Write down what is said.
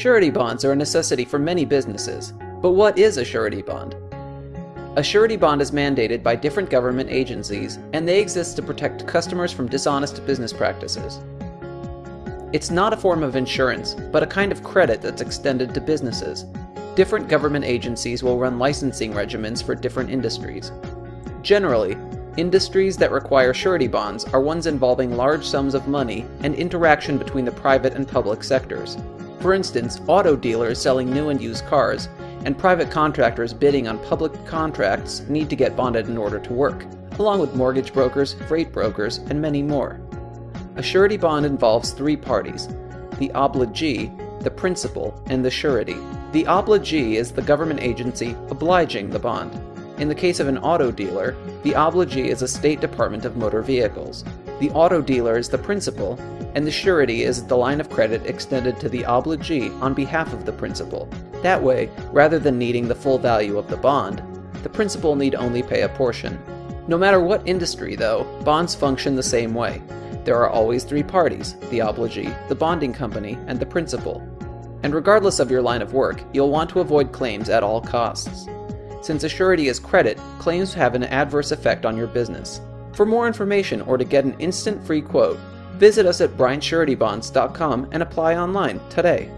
Surety bonds are a necessity for many businesses. But what is a surety bond? A surety bond is mandated by different government agencies, and they exist to protect customers from dishonest business practices. It's not a form of insurance, but a kind of credit that's extended to businesses. Different government agencies will run licensing regimens for different industries. Generally, industries that require surety bonds are ones involving large sums of money and interaction between the private and public sectors. For instance, auto dealers selling new and used cars, and private contractors bidding on public contracts need to get bonded in order to work, along with mortgage brokers, freight brokers, and many more. A surety bond involves three parties the obligee, the principal, and the surety. The obligee is the government agency obliging the bond. In the case of an auto dealer, the obligee is a state department of motor vehicles. The auto dealer is the principal, and the surety is the line of credit extended to the obligee on behalf of the principal. That way, rather than needing the full value of the bond, the principal need only pay a portion. No matter what industry, though, bonds function the same way. There are always three parties the obligee, the bonding company, and the principal. And regardless of your line of work, you'll want to avoid claims at all costs. Since a surety is credit, claims have an adverse effect on your business. For more information or to get an instant free quote, visit us at bryantsuretybonds.com and apply online today.